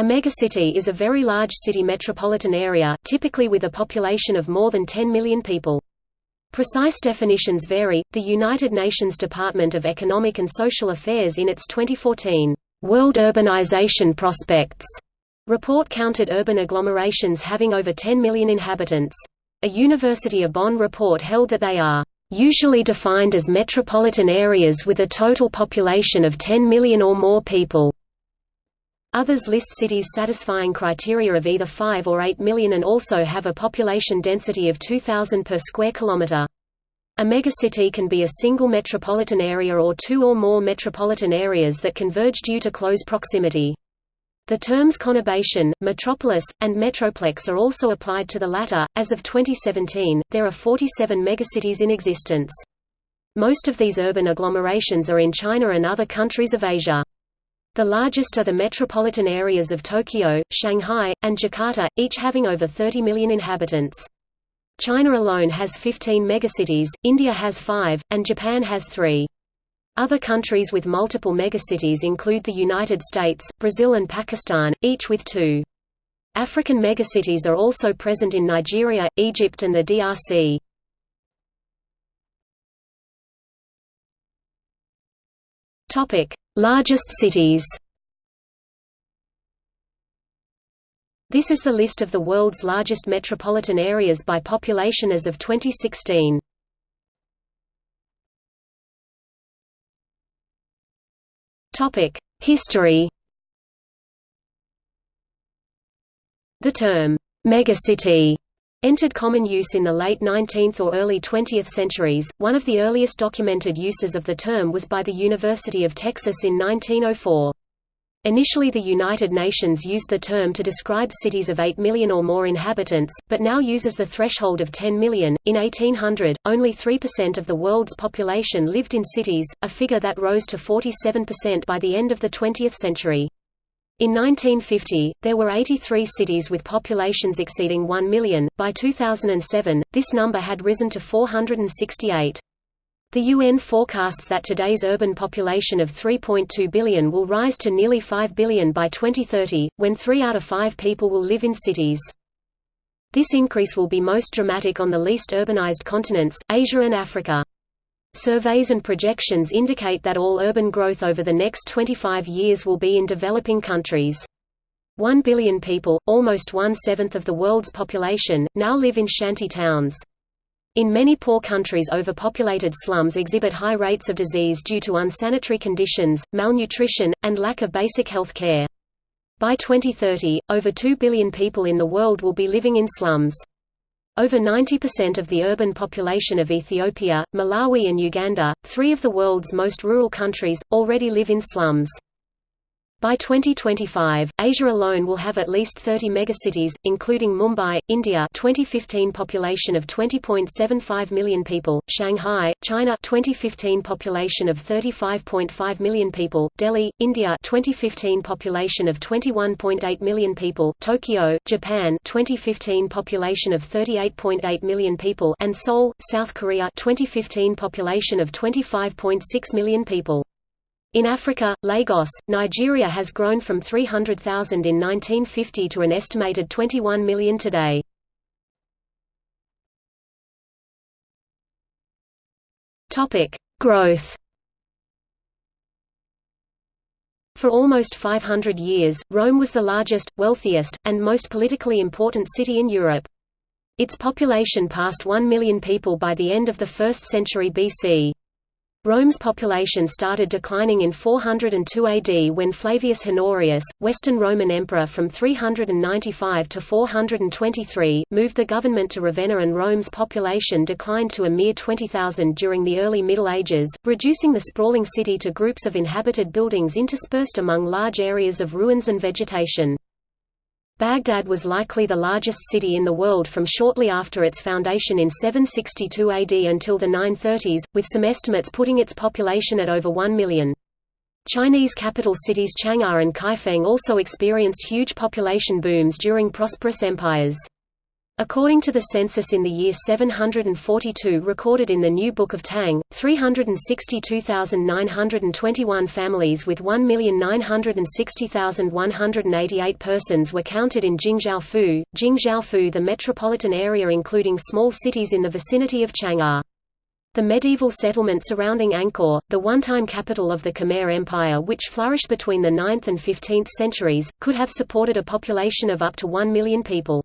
A megacity is a very large city metropolitan area, typically with a population of more than 10 million people. Precise definitions vary. The United Nations Department of Economic and Social Affairs in its 2014 World Urbanization Prospects report counted urban agglomerations having over 10 million inhabitants. A University of Bonn report held that they are usually defined as metropolitan areas with a total population of 10 million or more people. Others list cities satisfying criteria of either 5 or 8 million and also have a population density of 2,000 per square kilometre. A megacity can be a single metropolitan area or two or more metropolitan areas that converge due to close proximity. The terms conurbation, metropolis, and metroplex are also applied to the latter. As of 2017, there are 47 megacities in existence. Most of these urban agglomerations are in China and other countries of Asia. The largest are the metropolitan areas of Tokyo, Shanghai, and Jakarta, each having over 30 million inhabitants. China alone has 15 megacities, India has 5, and Japan has 3. Other countries with multiple megacities include the United States, Brazil and Pakistan, each with two. African megacities are also present in Nigeria, Egypt and the DRC. Largest cities. This is the list of the world's largest metropolitan areas by population as of 2016. Topic: History. The term megacity entered common use in the late 19th or early 20th centuries. One of the earliest documented uses of the term was by the University of Texas in 1904. Initially the United Nations used the term to describe cities of 8 million or more inhabitants, but now uses the threshold of 10 million. In 1800, only 3% of the world's population lived in cities, a figure that rose to 47% by the end of the 20th century. In 1950, there were 83 cities with populations exceeding 1 million. By 2007, this number had risen to 468. The UN forecasts that today's urban population of 3.2 billion will rise to nearly 5 billion by 2030, when 3 out of 5 people will live in cities. This increase will be most dramatic on the least urbanized continents, Asia and Africa. Surveys and projections indicate that all urban growth over the next 25 years will be in developing countries. One billion people, almost one-seventh of the world's population, now live in shanty towns. In many poor countries overpopulated slums exhibit high rates of disease due to unsanitary conditions, malnutrition, and lack of basic health care. By 2030, over 2 billion people in the world will be living in slums. Over 90% of the urban population of Ethiopia, Malawi and Uganda, three of the world's most rural countries, already live in slums. By 2025, Asia alone will have at least 30 megacities, including Mumbai, India 2015 population of 20.75 million people, Shanghai, China 2015 population of 35.5 million people, Delhi, India 2015 population of 21.8 million people, Tokyo, Japan 2015 population of 38.8 million people and Seoul, South Korea 2015 population of 25.6 million people. In Africa, Lagos, Nigeria has grown from 300,000 in 1950 to an estimated 21 million today. Topic: Growth. For almost 500 years, Rome was the largest, wealthiest, and most politically important city in Europe. Its population passed 1 million people by the end of the 1st century BC. Rome's population started declining in 402 AD when Flavius Honorius, Western Roman emperor from 395 to 423, moved the government to Ravenna and Rome's population declined to a mere 20,000 during the early Middle Ages, reducing the sprawling city to groups of inhabited buildings interspersed among large areas of ruins and vegetation. Baghdad was likely the largest city in the world from shortly after its foundation in 762 AD until the 930s, with some estimates putting its population at over 1 million. Chinese capital cities Chang'an and Kaifeng also experienced huge population booms during prosperous empires. According to the census in the year 742 recorded in the New Book of Tang, 362,921 families with 1,960,188 persons were counted in Jingzhaofu, Jingzhaofu the metropolitan area including small cities in the vicinity of Chang'an. The medieval settlement surrounding Angkor, the one-time capital of the Khmer Empire which flourished between the 9th and 15th centuries, could have supported a population of up to 1 million people.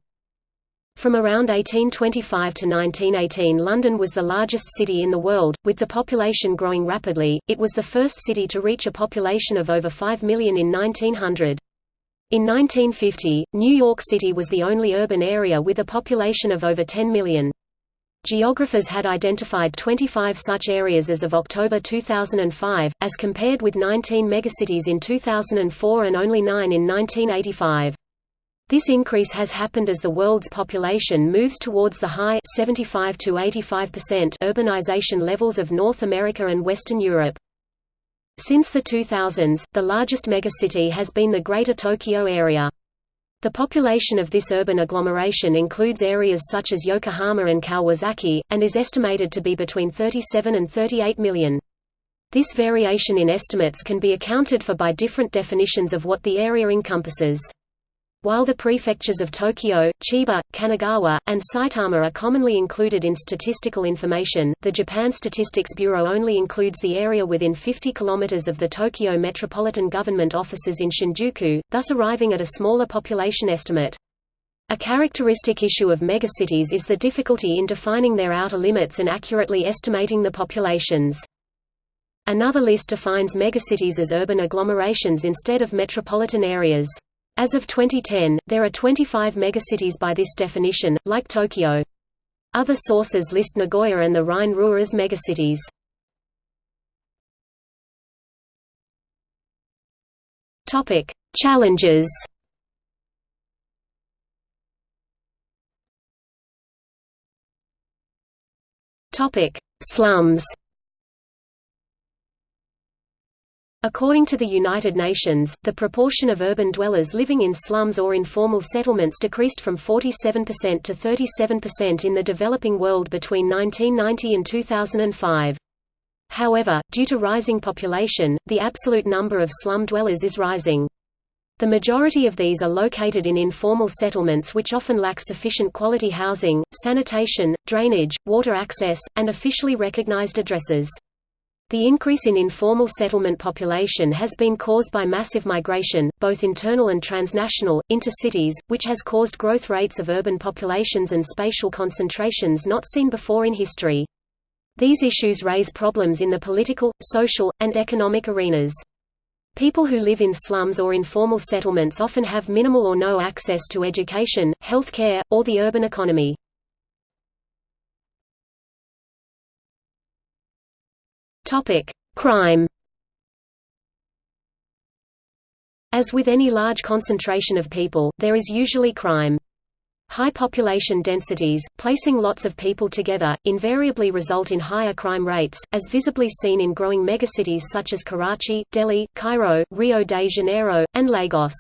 From around 1825 to 1918 London was the largest city in the world, with the population growing rapidly, it was the first city to reach a population of over 5 million in 1900. In 1950, New York City was the only urban area with a population of over 10 million. Geographers had identified 25 such areas as of October 2005, as compared with 19 megacities in 2004 and only 9 in 1985. This increase has happened as the world's population moves towards the high 75 to 85% urbanization levels of North America and Western Europe. Since the 2000s, the largest megacity has been the Greater Tokyo area. The population of this urban agglomeration includes areas such as Yokohama and Kawasaki, and is estimated to be between 37 and 38 million. This variation in estimates can be accounted for by different definitions of what the area encompasses. While the prefectures of Tokyo, Chiba, Kanagawa, and Saitama are commonly included in statistical information, the Japan Statistics Bureau only includes the area within 50 km of the Tokyo Metropolitan Government offices in Shinjuku, thus arriving at a smaller population estimate. A characteristic issue of megacities is the difficulty in defining their outer limits and accurately estimating the populations. Another list defines megacities as urban agglomerations instead of metropolitan areas. As of 2010, there are 25 megacities by this definition, like Tokyo. Other sources list Nagoya and the Rhine-Ruhr as megacities. Topic: Challenges. Topic: Slums. According to the United Nations, the proportion of urban dwellers living in slums or informal settlements decreased from 47% to 37% in the developing world between 1990 and 2005. However, due to rising population, the absolute number of slum dwellers is rising. The majority of these are located in informal settlements which often lack sufficient quality housing, sanitation, drainage, water access, and officially recognized addresses. The increase in informal settlement population has been caused by massive migration, both internal and transnational, into cities, which has caused growth rates of urban populations and spatial concentrations not seen before in history. These issues raise problems in the political, social, and economic arenas. People who live in slums or informal settlements often have minimal or no access to education, health care, or the urban economy. Topic: Crime. As with any large concentration of people, there is usually crime. High population densities, placing lots of people together, invariably result in higher crime rates, as visibly seen in growing megacities such as Karachi, Delhi, Cairo, Rio de Janeiro, and Lagos.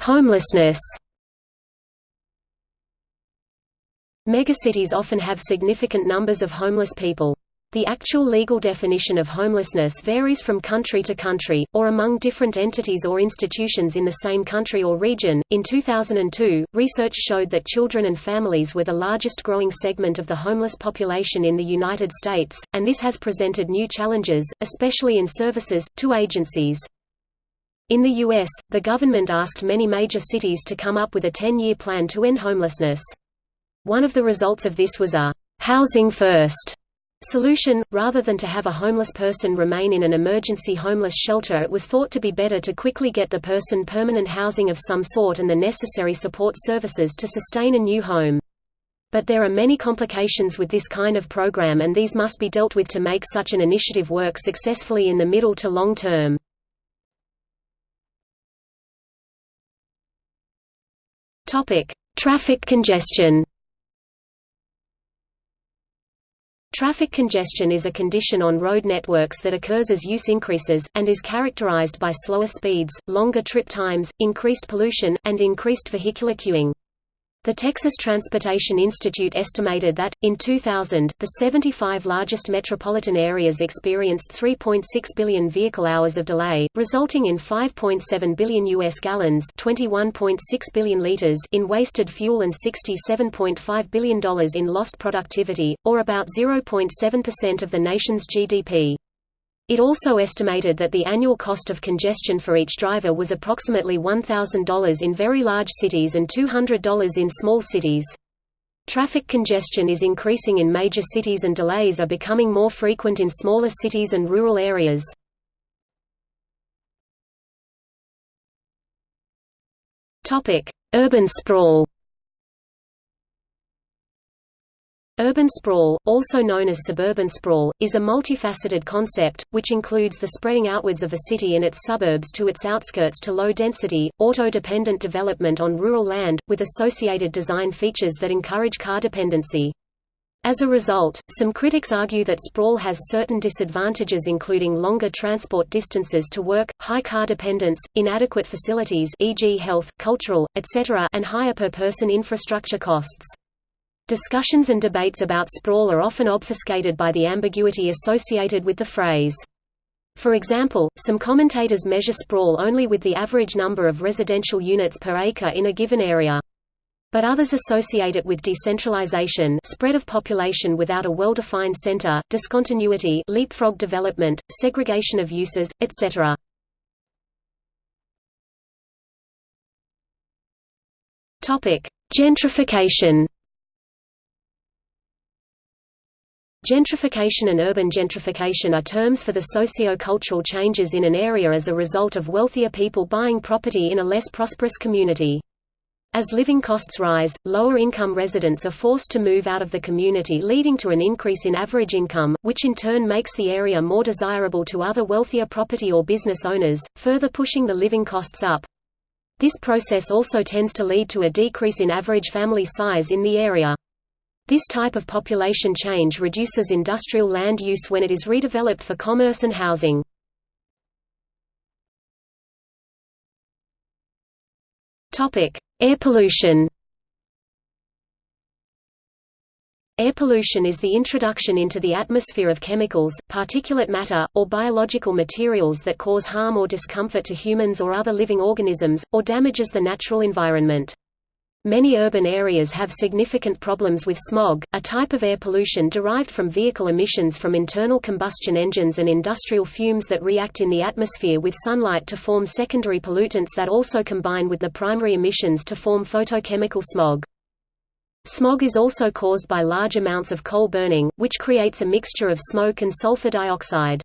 Homelessness Megacities often have significant numbers of homeless people. The actual legal definition of homelessness varies from country to country, or among different entities or institutions in the same country or region. In 2002, research showed that children and families were the largest growing segment of the homeless population in the United States, and this has presented new challenges, especially in services, to agencies. In the U.S., the government asked many major cities to come up with a 10-year plan to end homelessness. One of the results of this was a «housing first solution, rather than to have a homeless person remain in an emergency homeless shelter it was thought to be better to quickly get the person permanent housing of some sort and the necessary support services to sustain a new home. But there are many complications with this kind of program and these must be dealt with to make such an initiative work successfully in the middle to long term. Traffic congestion Traffic congestion is a condition on road networks that occurs as use increases, and is characterized by slower speeds, longer trip times, increased pollution, and increased vehicular queuing. The Texas Transportation Institute estimated that, in 2000, the 75 largest metropolitan areas experienced 3.6 billion vehicle hours of delay, resulting in 5.7 billion U.S. gallons 21.6 billion liters in wasted fuel and $67.5 billion in lost productivity, or about 0.7% of the nation's GDP. It also estimated that the annual cost of congestion for each driver was approximately $1,000 in very large cities and $200 in small cities. Traffic congestion is increasing in major cities and delays are becoming more frequent in smaller cities and rural areas. Urban sprawl Urban sprawl, also known as suburban sprawl, is a multifaceted concept, which includes the spreading outwards of a city and its suburbs to its outskirts to low-density, auto-dependent development on rural land, with associated design features that encourage car dependency. As a result, some critics argue that sprawl has certain disadvantages including longer transport distances to work, high car dependence, inadequate facilities e.g. health, cultural, etc. and higher per-person infrastructure costs. Discussions and debates about sprawl are often obfuscated by the ambiguity associated with the phrase. For example, some commentators measure sprawl only with the average number of residential units per acre in a given area. But others associate it with decentralization spread of population without a well-defined center, discontinuity leapfrog development, segregation of uses, etc. Gentrification Gentrification and urban gentrification are terms for the socio-cultural changes in an area as a result of wealthier people buying property in a less prosperous community. As living costs rise, lower-income residents are forced to move out of the community leading to an increase in average income, which in turn makes the area more desirable to other wealthier property or business owners, further pushing the living costs up. This process also tends to lead to a decrease in average family size in the area. This type of population change reduces industrial land use when it is redeveloped for commerce and housing. Air pollution Air pollution is the introduction into the atmosphere of chemicals, particulate matter, or biological materials that cause harm or discomfort to humans or other living organisms, or damages the natural environment. Many urban areas have significant problems with smog, a type of air pollution derived from vehicle emissions from internal combustion engines and industrial fumes that react in the atmosphere with sunlight to form secondary pollutants that also combine with the primary emissions to form photochemical smog. Smog is also caused by large amounts of coal burning, which creates a mixture of smoke and sulfur dioxide.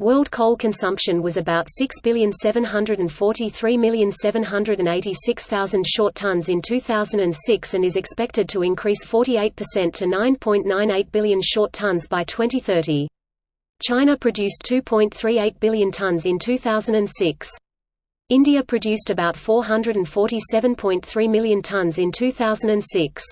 World coal consumption was about 6,743,786,000 short tons in 2006 and is expected to increase 48% to 9.98 billion short tons by 2030. China produced 2.38 billion tons in 2006. India produced about 447.3 million tons in 2006.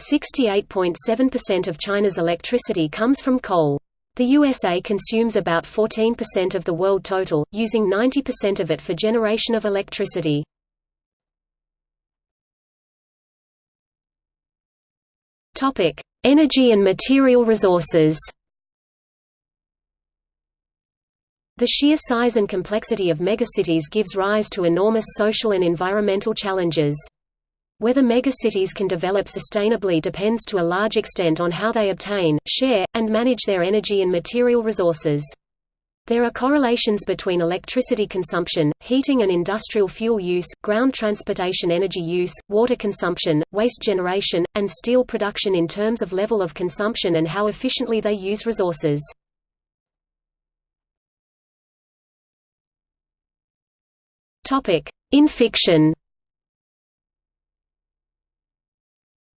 68.7% of China's electricity comes from coal. The USA consumes about 14% of the world total, using 90% of it for generation of electricity. Energy and material resources The sheer size and complexity of megacities gives rise to enormous social and environmental challenges. Whether megacities can develop sustainably depends to a large extent on how they obtain, share, and manage their energy and material resources. There are correlations between electricity consumption, heating and industrial fuel use, ground transportation energy use, water consumption, waste generation, and steel production in terms of level of consumption and how efficiently they use resources. In fiction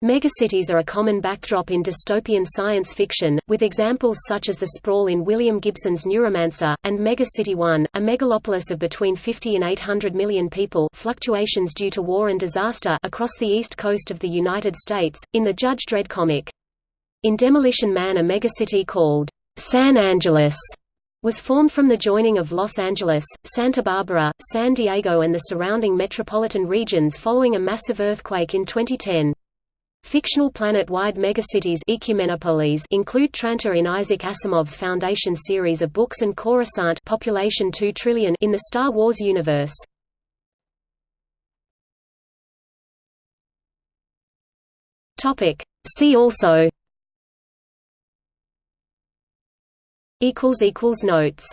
Megacities are a common backdrop in dystopian science fiction, with examples such as the sprawl in William Gibson's Neuromancer, and Megacity 1, a megalopolis of between 50 and 800 million people fluctuations due to war and disaster across the east coast of the United States, in the Judge Dredd comic. In Demolition Man a megacity called San Angeles was formed from the joining of Los Angeles, Santa Barbara, San Diego and the surrounding metropolitan regions following a massive earthquake in 2010. Fictional planet-wide megacities include Trantor in Isaac Asimov's Foundation series of books and Coruscant population 2 trillion in the Star Wars universe. See also. Notes